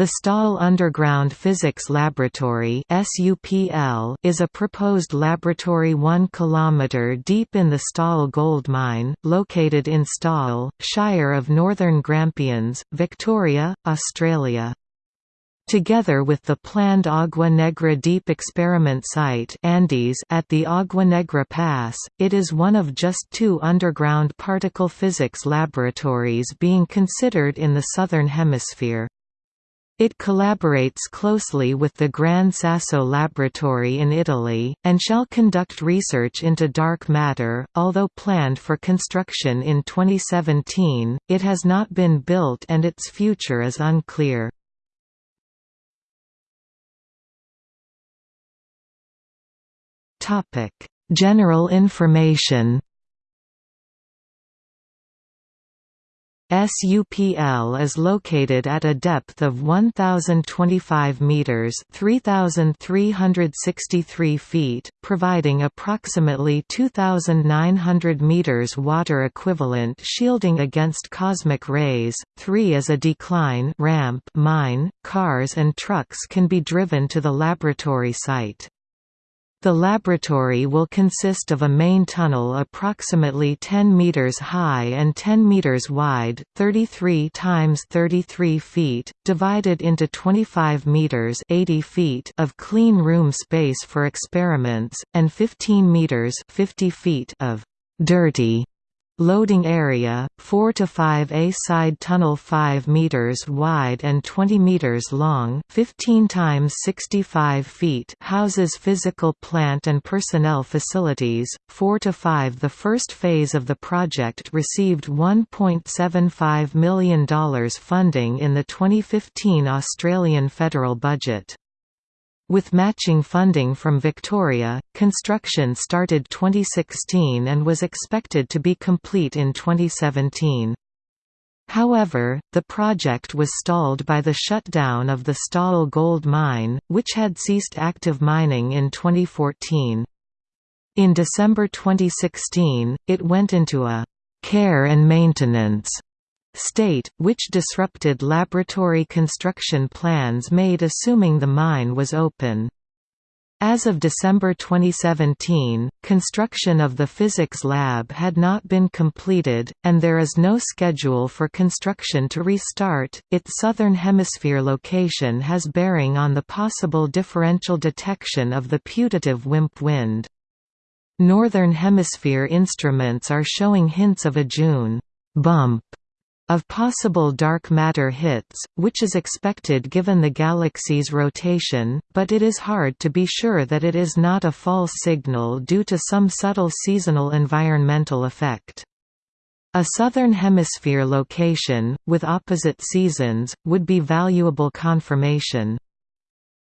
The Stawell Underground Physics Laboratory is a proposed laboratory 1 km deep in the Stawell gold mine, located in Stawell, Shire of Northern Grampians, Victoria, Australia. Together with the planned Agua Negra Deep Experiment Site Andes at the Agua Negra Pass, it is one of just two underground particle physics laboratories being considered in the Southern Hemisphere. It collaborates closely with the Gran Sasso Laboratory in Italy, and shall conduct research into dark matter. Although planned for construction in 2017, it has not been built and its future is unclear. General information SUPL is located at a depth of 1025 meters, 3363 feet, providing approximately 2900 meters water equivalent shielding against cosmic rays. 3 is a decline ramp mine. Cars and trucks can be driven to the laboratory site. The laboratory will consist of a main tunnel approximately 10 meters high and 10 meters wide, 33 times 33 feet, divided into 25 meters 80 feet of clean room space for experiments and 15 meters 50 feet of dirty Loading area, 4 to 5 A side tunnel 5 meters wide and 20 meters long, 15 times 65 feet, houses physical plant and personnel facilities. 4 to 5 The first phase of the project received $1.75 million funding in the 2015 Australian federal budget. With matching funding from Victoria, construction started 2016 and was expected to be complete in 2017. However, the project was stalled by the shutdown of the Stawell gold mine, which had ceased active mining in 2014. In December 2016, it went into a «care and maintenance» state, which disrupted laboratory construction plans made assuming the mine was open. As of December 2017, construction of the physics lab had not been completed, and there is no schedule for construction to restart. Its southern hemisphere location has bearing on the possible differential detection of the putative WIMP wind. Northern hemisphere instruments are showing hints of a June bump of possible dark matter hits, which is expected given the galaxy's rotation, but it is hard to be sure that it is not a false signal due to some subtle seasonal environmental effect. A southern hemisphere location, with opposite seasons, would be valuable confirmation.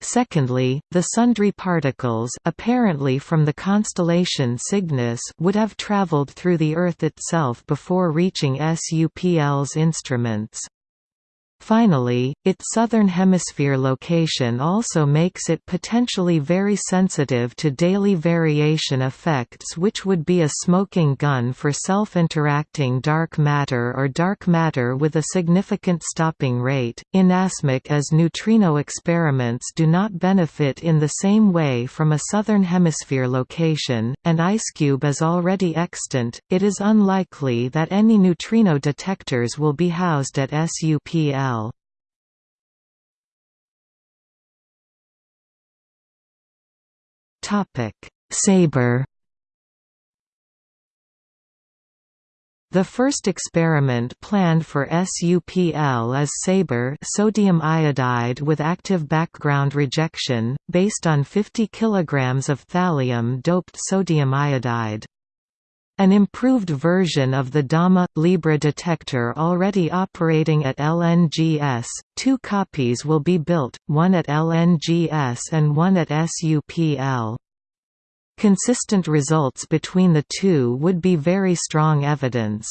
Secondly, the sundry particles apparently from the constellation Cygnus would have traveled through the Earth itself before reaching SUPL's instruments. Finally, its southern hemisphere location also makes it potentially very sensitive to daily variation effects which would be a smoking gun for self-interacting dark matter or dark matter with a significant stopping rate. Inasmuch as neutrino experiments do not benefit in the same way from a southern hemisphere location, and IceCube is already extant, it is unlikely that any neutrino detectors will be housed at SUPL. Topic: Sabre. The first experiment planned for SUPL is SABRE sodium iodide with active background rejection, based on 50 kg of thallium-doped sodium iodide. An improved version of the DAMA Libra detector already operating at LNGS, two copies will be built, one at LNGS and one at SUPL. Consistent results between the two would be very strong evidence.